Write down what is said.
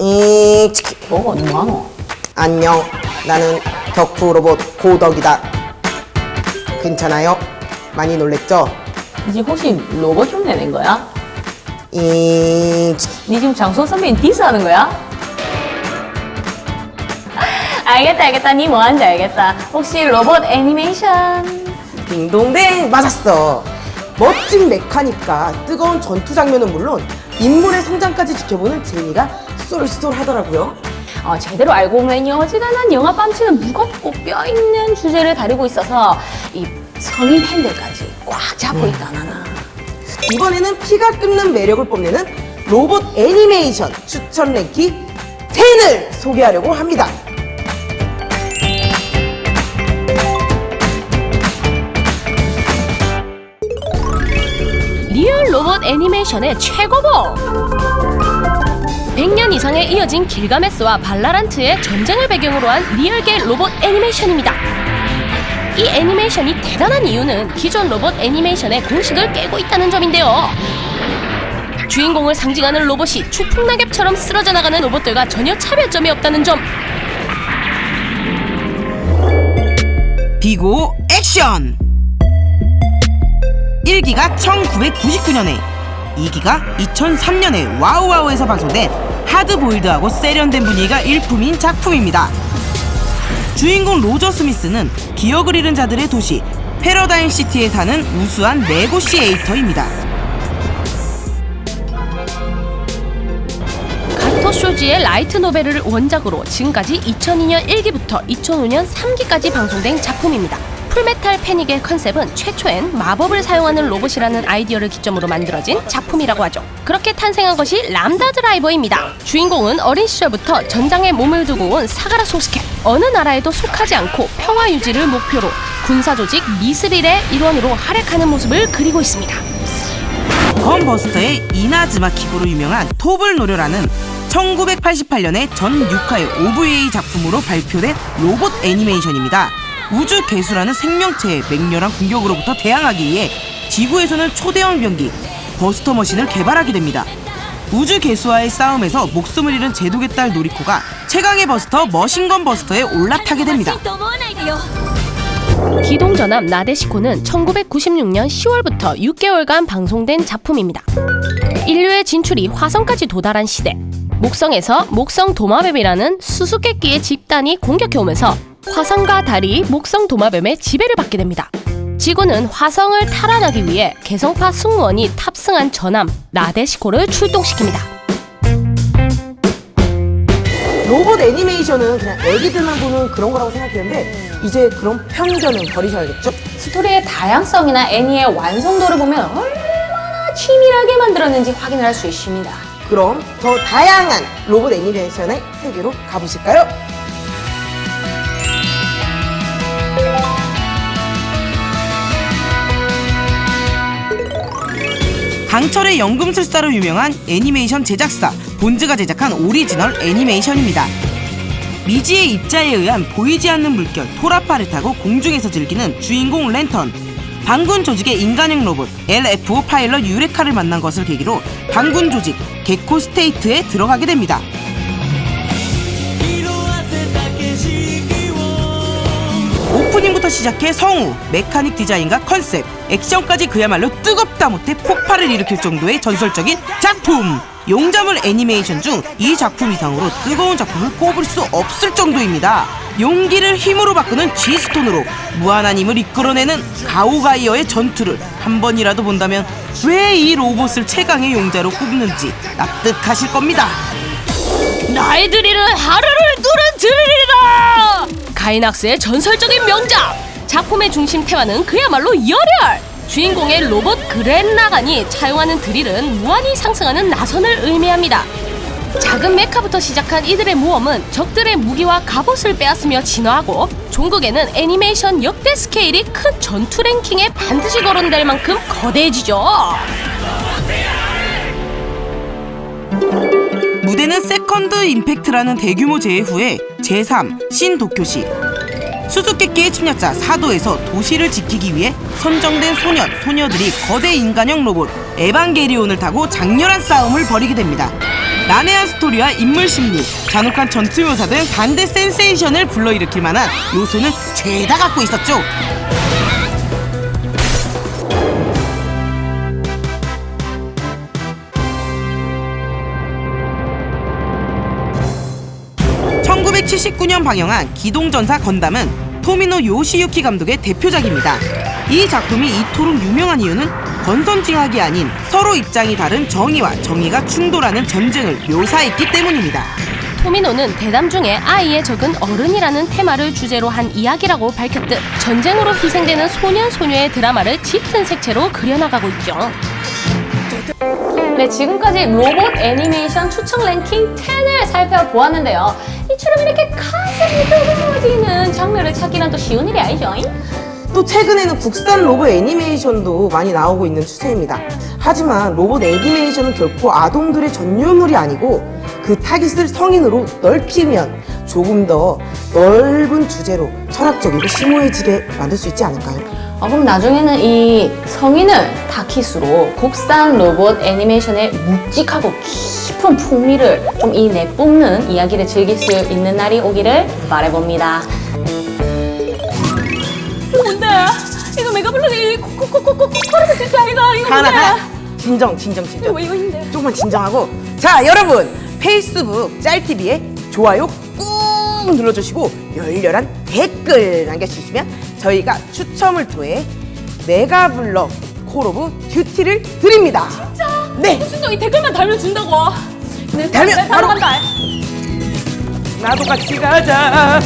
이치키 뭐가 뭐하노? 안녕 나는 덕후 로봇 고덕이다 괜찮아요? 많이 놀랬죠? 이제 혹시 로봇 흉내 낸 거야? 이치키 니 지금 장소 선배님 디스하는 거야? 알겠다 알겠다 니 뭐하는지 알겠다 혹시 로봇 애니메이션 딩동댕 맞았어 멋진 메카니까 뜨거운 전투 장면은 물론 인물의 성장까지 지켜보는 재미가 쏠쏠하더라고요. 어, 제대로 알고 보면요 어지간한 영화 뺨치는 무겁고 뼈있는 주제를 다루고 있어서 이 성인 팬들까지 꽉 잡고 있다 나나. 이번에는 피가 끓는 매력을 뽐내는 로봇 애니메이션 추천 랭킹 10을 소개하려고 합니다. 애니메이션의 최고봉! 100년 이상에 이어진 길가메스와 발라란트의 전쟁을 배경으로 한 리얼계 로봇 애니메이션입니다. 이 애니메이션이 대단한 이유는 기존 로봇 애니메이션의 공식을 깨고 있다는 점인데요. 주인공을 상징하는 로봇이 추풍낙엽처럼 쓰러져 나가는 로봇들과 전혀 차별점이 없다는 점. 비고 액션! 1기가 1999년에 2기가 2003년에 WOWOW에서 방송된 하드보일드하고 세련된 분위기가 일품인 작품입니다. 주인공 로저 스미스는 기억을 잃은 자들의 도시 패러다임 시티에 사는 우수한 negotiator입니다. 가토 쇼지의 라이트 노벨을 원작으로 지금까지 2002년 1기부터 2005년 3기까지 방송된 작품입니다. 풀메탈 패닉의 컨셉은 최초엔 마법을 사용하는 로봇이라는 아이디어를 기점으로 만들어진 작품이라고 하죠. 그렇게 탄생한 것이 람다 드라이버입니다. 주인공은 어린 시절부터 전장에 몸을 두고 온 사가라 소스케. 어느 나라에도 속하지 않고 평화 유지를 목표로 군사 조직 미스릴의 일원으로 활약하는 모습을 그리고 있습니다. 건버스터의 이나즈마 킥으로 유명한 톱을 노려라는 1988년에 전 6화의 OVA 작품으로 발표된 로봇 애니메이션입니다. 우주 괴수라는 생명체의 맹렬한 공격으로부터 대항하기 위해 지구에서는 초대형 병기 버스터 머신을 개발하게 됩니다. 우주 괴수와의 싸움에서 목숨을 잃은 제독의 딸 노리코가 최강의 버스터 머신건 버스터에 올라타게 됩니다. 기동전함 나데시코는 1996년 10월부터 6개월간 방송된 작품입니다. 인류의 진출이 화성까지 도달한 시대. 목성에서 목성 도마뱀이라는 수수께끼의 집단이 공격해오면서 화성과 달이 목성 도마뱀의 지배를 받게 됩니다. 지구는 화성을 탈환하기 위해 개성파 승무원이 탑승한 전함 나데시코를 출동시킵니다. 로봇 애니메이션은 그냥 애기들만 보는 그런 거라고 생각했는데 이제 그런 편견은 버리셔야겠죠? 스토리의 다양성이나 애니의 완성도를 보면 얼마나 치밀하게 만들었는지 확인을 할 수 있습니다 그럼 더 다양한 로봇 애니메이션의 세계로 가보실까요? 강철의 연금술사로 유명한 애니메이션 제작사 본즈가 제작한 오리지널 애니메이션입니다. 미지의 입자에 의한 보이지 않는 물결 트라파를 타고 공중에서 즐기는 주인공 렌턴 반군 조직의 인간형 로봇 LFO 파일럿 유레카를 만난 것을 계기로 반군 조직 겟코 스테이트에 들어가게 됩니다. 오프닝부터 시작해 성우, 메카닉 디자인과 컨셉, 액션까지 그야말로 뜨겁다 못해 폭발을 일으킬 정도의 전설적인 작품! 용자물 애니메이션 중 이 작품 이상으로 뜨거운 작품을 꼽을 수 없을 정도입니다. 용기를 힘으로 바꾸는 G스톤으로 무한한 힘을 이끌어내는 가오가이어의 전투를 한 번이라도 본다면 왜 이 로봇을 최강의 용자로 꼽는지 납득하실 겁니다. 드릴은 하루를 누른 드릴이다! 가이낙스의 전설적인 명작! 작품의 중심 테마는 그야말로 열혈! 주인공의 로봇 그랜라간이 차용하는 드릴은 무한히 상승하는 나선을 의미합니다. 작은 메카부터 시작한 이들의 모험은 적들의 무기와 갑옷을 빼앗으며 진화하고 종국에는 애니메이션 역대 스케일이 큰 전투 랭킹에 반드시 거론될 만큼 거대해지죠. Second Impact라는 대규모 재해 후에 제3 신도쿄시 수수께끼의 침략자 사도에서 도시를 지키기 위해 선정된 소년, 소녀들이 거대 인간형 로봇 에반게리온을 타고 장렬한 싸움을 벌이게 됩니다. 난해한 스토리와 인물 심리, 잔혹한 전투 묘사 등 반대 센세이션을 불러일으킬 만한 요소는 죄다 갖고 있었죠. (1979년) 방영한 기동전사 건담은 토미노 요시유키 감독의 대표작입니다 이 작품이 이토록 유명한 이유는 권선징악이 아닌 서로 입장이 다른 정의와 정의가 충돌하는 전쟁을 묘사했기 때문입니다 토미노는 대담 중에 아이의 적은 어른이라는 테마를 주제로 한 이야기라고 밝혔듯 전쟁으로 희생되는 소년 소녀의 드라마를 짙은 색채로 그려나가고 있죠. 네, 지금까지 로봇 애니메이션 추천 랭킹 10을 살펴보았는데요. 이처럼 이렇게 가슴이 뜨거워지는 장르를 찾기란 또 쉬운 일이 아니죠. 또 최근에는 국산 로봇 애니메이션도 많이 나오고 있는 추세입니다. 하지만 로봇 애니메이션은 결코 아동들의 전유물이 아니고 그 타깃을 성인으로 넓히면 조금 더 넓은 주제로 철학적이고 심오해지게 만들 수 있지 않을까요? 아, 그럼 나중에는 이 성인을 타깃으로 국산 로봇 애니메이션의 묵직하고 깊은 풍미를 좀 이 내뿜는 이야기를 즐길 수 있는 날이 오기를 바라봅니다. 이거 뭔데? 이거 메가 블록이 코코코코코 코르스 뜻이 아이가 이거 하나 하나 진정 진정 진정 이거 힘내. 조금만 진정하고 자 여러분 페이스북 짤TV에 좋아요 꾹 눌러주시고 열렬한 댓글 남겨주시면 저희가 추첨을 통해 메가블럭 콜 오브 듀티를 드립니다 진짜? 네 진짜 이 댓글만 달면 준다고. 달면 바로 간다. 나도 같이 가자